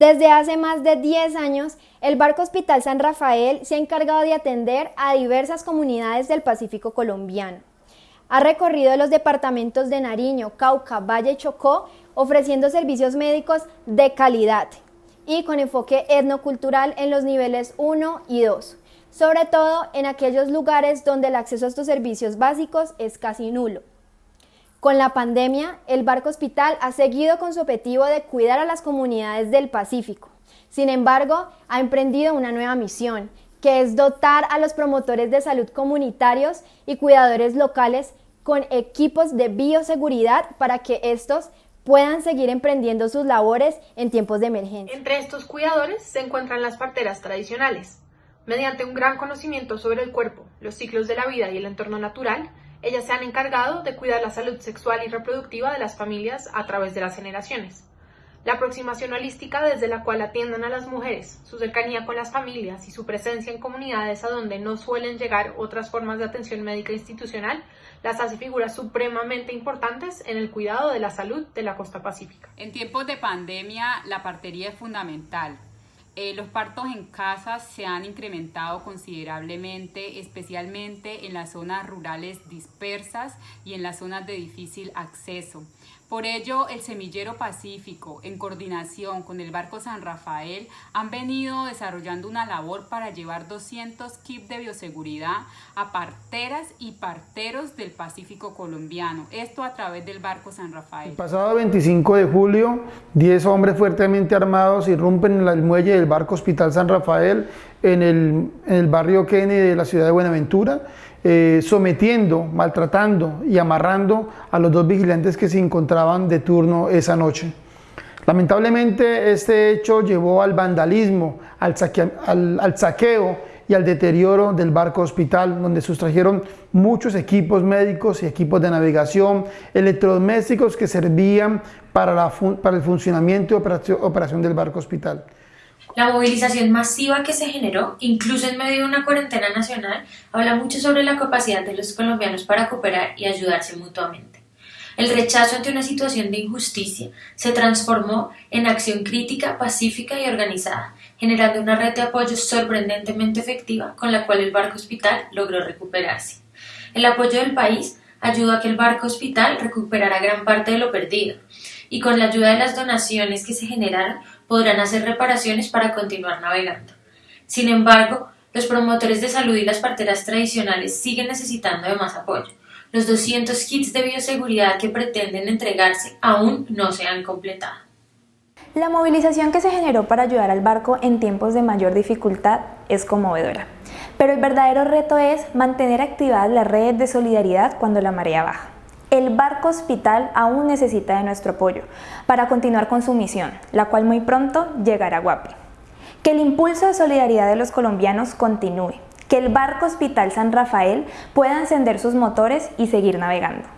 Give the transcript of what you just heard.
Desde hace más de 10 años, el Barco Hospital San Rafael se ha encargado de atender a diversas comunidades del Pacífico colombiano. Ha recorrido los departamentos de Nariño, Cauca, Valle y Chocó, ofreciendo servicios médicos de calidad y con enfoque etnocultural en los niveles 1 y 2, sobre todo en aquellos lugares donde el acceso a estos servicios básicos es casi nulo. Con la pandemia, el Barco Hospital ha seguido con su objetivo de cuidar a las comunidades del Pacífico. Sin embargo, ha emprendido una nueva misión, que es dotar a los promotores de salud comunitarios y cuidadores locales con equipos de bioseguridad para que estos puedan seguir emprendiendo sus labores en tiempos de emergencia. Entre estos cuidadores se encuentran las parteras tradicionales. Mediante un gran conocimiento sobre el cuerpo, los ciclos de la vida y el entorno natural, ellas se han encargado de cuidar la salud sexual y reproductiva de las familias a través de las generaciones. La aproximación holística desde la cual atiendan a las mujeres, su cercanía con las familias y su presencia en comunidades a donde no suelen llegar otras formas de atención médica institucional, las hace figuras supremamente importantes en el cuidado de la salud de la costa pacífica. En tiempos de pandemia, la partería es fundamental eh, los partos en casa se han incrementado considerablemente, especialmente en las zonas rurales dispersas y en las zonas de difícil acceso. Por ello, el Semillero Pacífico, en coordinación con el Barco San Rafael, han venido desarrollando una labor para llevar 200 kits de bioseguridad a parteras y parteros del Pacífico colombiano. Esto a través del Barco San Rafael. El pasado 25 de julio, 10 hombres fuertemente armados irrumpen en el muelle del Barco Hospital San Rafael en el, en el barrio Kennedy de la ciudad de Buenaventura eh, sometiendo, maltratando y amarrando a los dos vigilantes que se encontraban de turno esa noche. Lamentablemente este hecho llevó al vandalismo, al, saqueo y al deterioro del barco hospital, donde sustrajeron muchos equipos médicos y equipos de navegación, electrodomésticos que servían para, la, para el funcionamiento y operación del barco hospital. La movilización masiva que se generó, incluso en medio de una cuarentena nacional, habla mucho sobre la capacidad de los colombianos para cooperar y ayudarse mutuamente. El rechazo ante una situación de injusticia se transformó en acción crítica, pacífica y organizada, generando una red de apoyo sorprendentemente efectiva con la cual el barco hospital logró recuperarse. El apoyo del país ayudó a que el barco hospital recuperara gran parte de lo perdido y con la ayuda de las donaciones que se generaron podrán hacer reparaciones para continuar navegando. Sin embargo, los promotores de salud y las parteras tradicionales siguen necesitando más apoyo. Los 200 kits de bioseguridad que pretenden entregarse aún no se han completado. La movilización que se generó para ayudar al barco en tiempos de mayor dificultad es conmovedora. Pero el verdadero reto es mantener activadas las redes de solidaridad cuando la marea baja. El barco hospital aún necesita de nuestro apoyo para continuar con su misión, la cual muy pronto llegará a Guapi. Que el impulso de solidaridad de los colombianos continúe, que el barco hospital San Rafael pueda encender sus motores y seguir navegando.